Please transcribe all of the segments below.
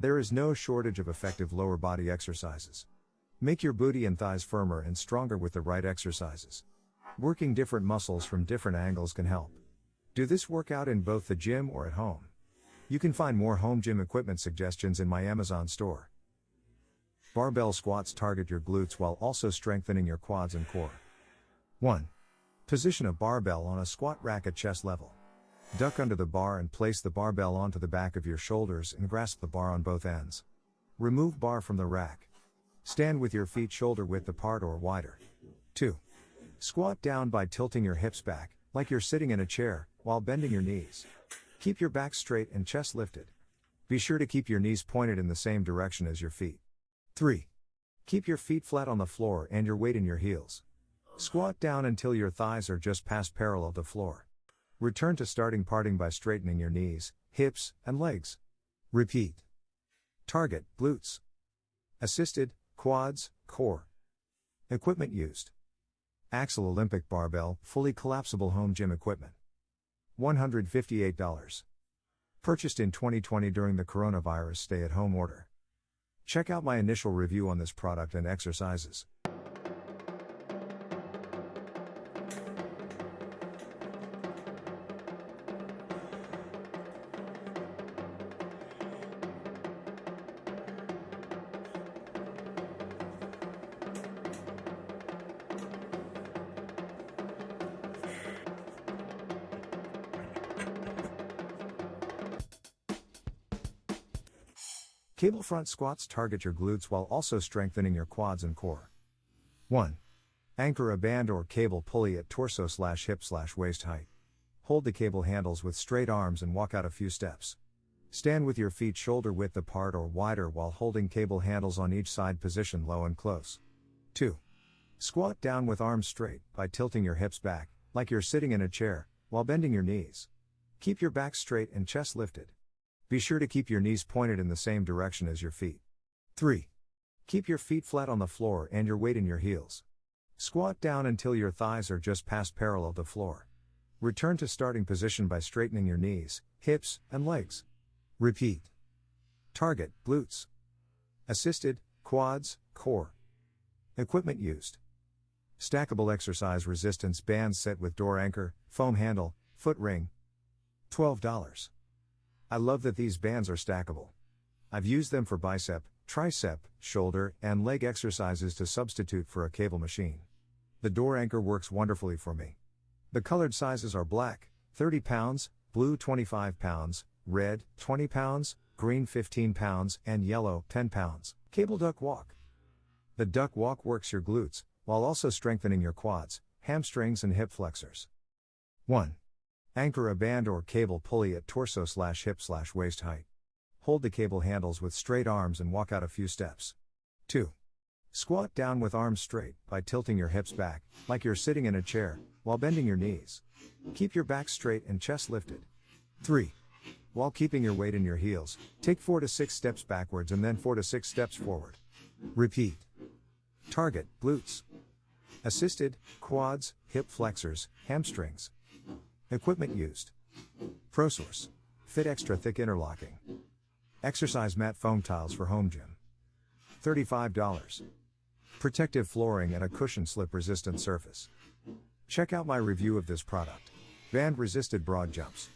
There is no shortage of effective lower body exercises. Make your booty and thighs firmer and stronger with the right exercises. Working different muscles from different angles can help. Do this workout in both the gym or at home. You can find more home gym equipment suggestions in my Amazon store. Barbell squats target your glutes while also strengthening your quads and core. 1. Position a barbell on a squat rack at chest level. Duck under the bar and place the barbell onto the back of your shoulders and grasp the bar on both ends. Remove bar from the rack. Stand with your feet shoulder width apart or wider. 2. Squat down by tilting your hips back, like you're sitting in a chair, while bending your knees. Keep your back straight and chest lifted. Be sure to keep your knees pointed in the same direction as your feet. 3. Keep your feet flat on the floor and your weight in your heels. Squat down until your thighs are just past parallel to the floor. Return to starting parting by straightening your knees, hips, and legs. Repeat. Target, glutes. Assisted, quads, core. Equipment used. Axle Olympic Barbell, fully collapsible home gym equipment. $158. Purchased in 2020 during the coronavirus stay at home order. Check out my initial review on this product and exercises. Cable front squats target your glutes while also strengthening your quads and core. 1. Anchor a band or cable pulley at torso slash hip slash waist height. Hold the cable handles with straight arms and walk out a few steps. Stand with your feet shoulder width apart or wider while holding cable handles on each side position low and close. 2. Squat down with arms straight by tilting your hips back, like you're sitting in a chair, while bending your knees. Keep your back straight and chest lifted. Be sure to keep your knees pointed in the same direction as your feet. 3. Keep your feet flat on the floor and your weight in your heels. Squat down until your thighs are just past parallel to the floor. Return to starting position by straightening your knees, hips, and legs. Repeat. Target, glutes. Assisted, quads, core. Equipment used. Stackable exercise resistance bands set with door anchor, foam handle, foot ring. $12. I love that these bands are stackable. I've used them for bicep, tricep, shoulder, and leg exercises to substitute for a cable machine. The door anchor works wonderfully for me. The colored sizes are black, 30 pounds, blue 25 pounds, red 20 pounds, green 15 pounds, and yellow 10 pounds. Cable duck walk. The duck walk works your glutes, while also strengthening your quads, hamstrings, and hip flexors. 1. Anchor a band or cable pulley at torso slash hip slash waist height. Hold the cable handles with straight arms and walk out a few steps. 2. Squat down with arms straight by tilting your hips back, like you're sitting in a chair, while bending your knees. Keep your back straight and chest lifted. 3. While keeping your weight in your heels, take 4 to 6 steps backwards and then 4 to 6 steps forward. Repeat. Target, glutes. Assisted, quads, hip flexors, hamstrings. Equipment used. ProSource. Fit extra thick interlocking. Exercise mat foam tiles for home gym. $35. Protective flooring and a cushion slip resistant surface. Check out my review of this product. Band resisted broad jumps.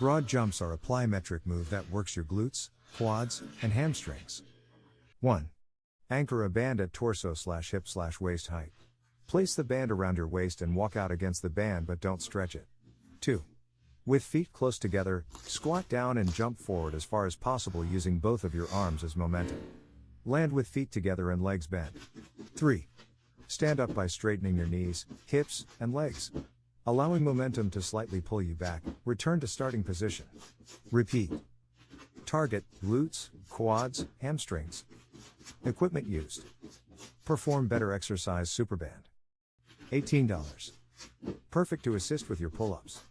Broad jumps are a plyometric move that works your glutes, quads, and hamstrings. 1. Anchor a band at torso slash hip slash waist height. Place the band around your waist and walk out against the band but don't stretch it. 2. With feet close together, squat down and jump forward as far as possible using both of your arms as momentum. Land with feet together and legs bent. 3. Stand up by straightening your knees, hips, and legs. Allowing momentum to slightly pull you back, return to starting position. Repeat. Target, glutes, quads, hamstrings. Equipment used. Perform better exercise superband. $18. Perfect to assist with your pull ups.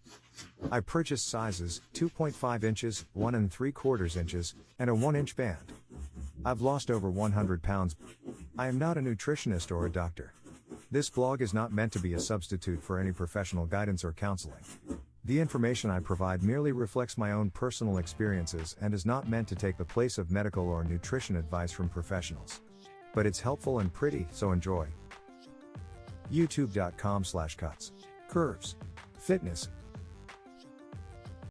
I purchased sizes 2.5 inches, 1 and 3 quarters inches, and a 1 inch band. I've lost over 100 pounds. I am not a nutritionist or a doctor. This blog is not meant to be a substitute for any professional guidance or counseling. The information I provide merely reflects my own personal experiences and is not meant to take the place of medical or nutrition advice from professionals. But it's helpful and pretty, so enjoy. youtube.com slash cuts curves fitness